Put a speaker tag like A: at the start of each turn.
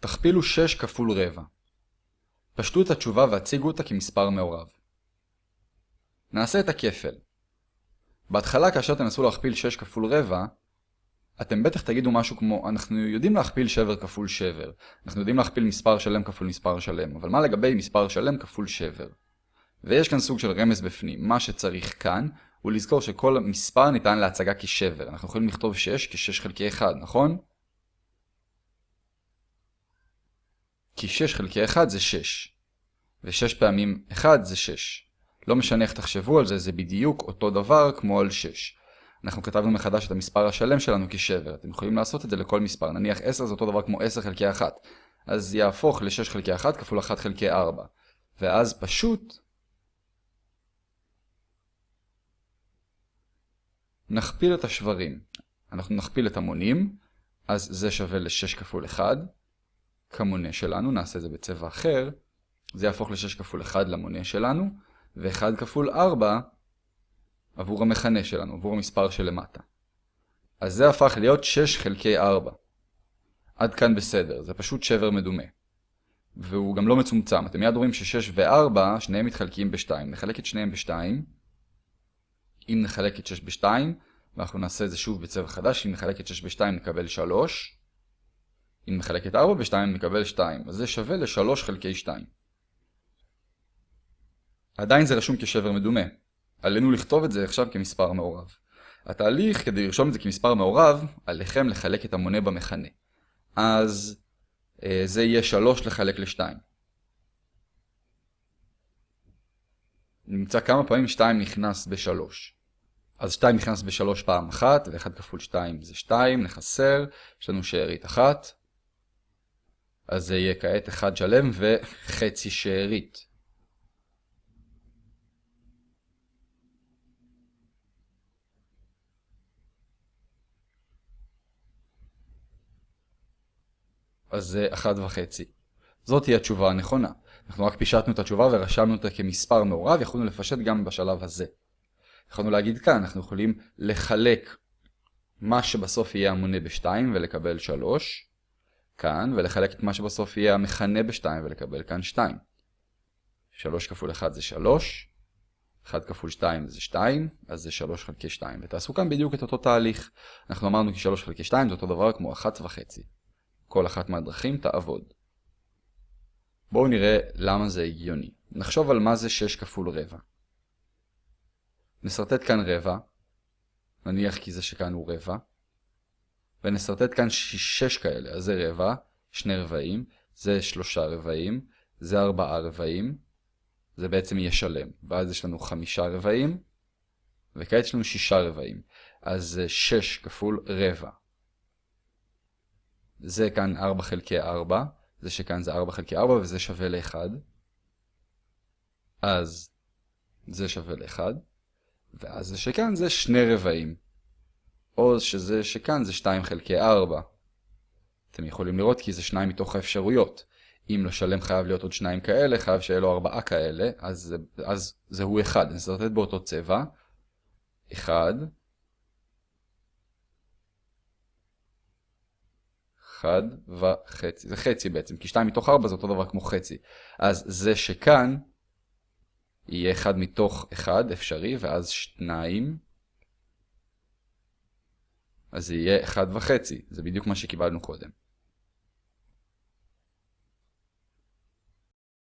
A: תכפילו 6 כפול רבע. פשטו את התשובה והציגו אותה כמספר מעורב. נעשה את הכפל. בהתחלה כאשר תנסו להכפיל 6 כפול רבע, אתם בטח תגידו משהו כמו, אנחנו יודעים להכפיל שבר כפול שבר. אנחנו יודעים להכפיל מספר שלם כפול מספר שלם, אבל מה לגבי מספר שלם כפול שבר? ויש כאן סוג של רמז בפנים. מה שצריך כאן הוא לזכור שכל מספר ניתן להצגה כשבר. אנחנו יכולים לכתוב 6 כ-6 חלקי 1, נכון? כי 6 חלקי 1 זה 6. ו-6 פעמים 1 זה 6. לא משנה איך תחשבו על זה, זה בדיוק אותו דבר כמו על 6. אנחנו כתבנו מחדש את המספר השלם שלנו כשבר. אתם יכולים לעשות את זה לכל מספר. נניח 10 זה אותו דבר כמו 10 חלקי 1. אז יהפוך ל-6 חלקי 1 כפול 1 חלקי 4. ואז פשוט נכפיל את השברים. אנחנו נכפיל את המונים, אז זה שווה ל-6 כפול 1. כמונה שלנו, נעשה זה בצבע אחר. זה יהפוך ל-6 כפול 1 למונה שלנו, ו-1 כפול 4 עבור המכנה שלנו, עבור המספר שלמטה. אז זה הפך להיות 6 חלקי 4. עד כאן בסדר, זה פשוט שבר מדומה. והוא גם לא מצומצם, אתם מיד רואים ש-6 ו-4 שניהם מתחלקים ב-2. נחלק את שניהם ב-2. אם נחלק את 6 ב-2, ואנחנו נעשה את זה שוב בצבע חדש, אם נחלק את 6 ב-2 נקבל 3. נחלק את 4 ב-2 נקבל 2, אז זה שווה ל-3 חלקי 2. עדיין זה רשום כשבר מדומה. עלינו לכתוב את זה עכשיו כמספר מעורב. התהליך כדי לרשום את זה כמספר מעורב, עליכם לחלק את המונה במכנה. אז אה, זה יהיה 3 לחלק ל-2. נמצא כמה פעמים 2 נכנס ב-3. אז 2 נכנס ב-3 פעם אחת, ו-1 כפול 2 זה 2, נחסר, יש לנו שארית אחת. אז זה יהיה כעת 1 שלם וחצי שארית. אז זה 1 וחצי. זאת היא התשובה הנכונה. אנחנו רק פישטנו את התשובה ורשמנו אותה כמספר מעורב, יכולנו לפשט גם בשלב הזה. יכולנו להגיד כאן, אנחנו יכולים לחלק מה שבסוף יהיה המונה ב-2 ולקבל 3, כאן, ולחלק את מה שבסוף יהיה המכנה ב-2 ולקבל כאן 2. 3 כפול 1 זה 3, 1 כפול 2 זה 2, אז זה 3 חלקי 2. ותעשו כאן בדיוק את אותו תהליך. אנחנו אמרנו כי 3 חלקי 2 זה אותו דבר כמו 1 וחצי. כל אחת מהדרכים תעבוד. בואו נראה למה זה הגיוני. נחשוב על מה זה 6 כפול רבע. נסרטט כאן רבע, נניח כי זה שכאן הוא רבע, ונסרטט כאן 6 כאלה, אז זה רבע, שני רבעים, זה שלושה רבעים, זה ארבעה רבעים, זה בעצם יהיה שלם, ואז יש לנו חמישה רבעים, וכעת יש לנו שישה רבעים, אז זה 6 כפול רבע. זה כאן 4 חלקי 4, זה שכאן זה 4 חלקי 4 וזה שווה ל-1. אז זה שווה ל-1, ואז זה שכאן זה שני רבעים. או שזה שכאן זה 2 חלקי 4. אתם יכולים לראות כי זה שניים מתוך האפשרויות. אם לשלם חייב להיות עוד שניים כאלה, חייב שיהיה לו ארבעה כאלה, אז, אז זהו 1. נסרטט באותו צבע. 1, 1 וחצי. זה חצי בעצם, כי 2 מתוך 4 זה אותו דבר כמו חצי. אז זה שכאן יהיה 1 מתוך 1 אפשרי, ואז 2. אז זה יהיה 1 וחצי. זה בדיוק מה שקיבלנו קודם.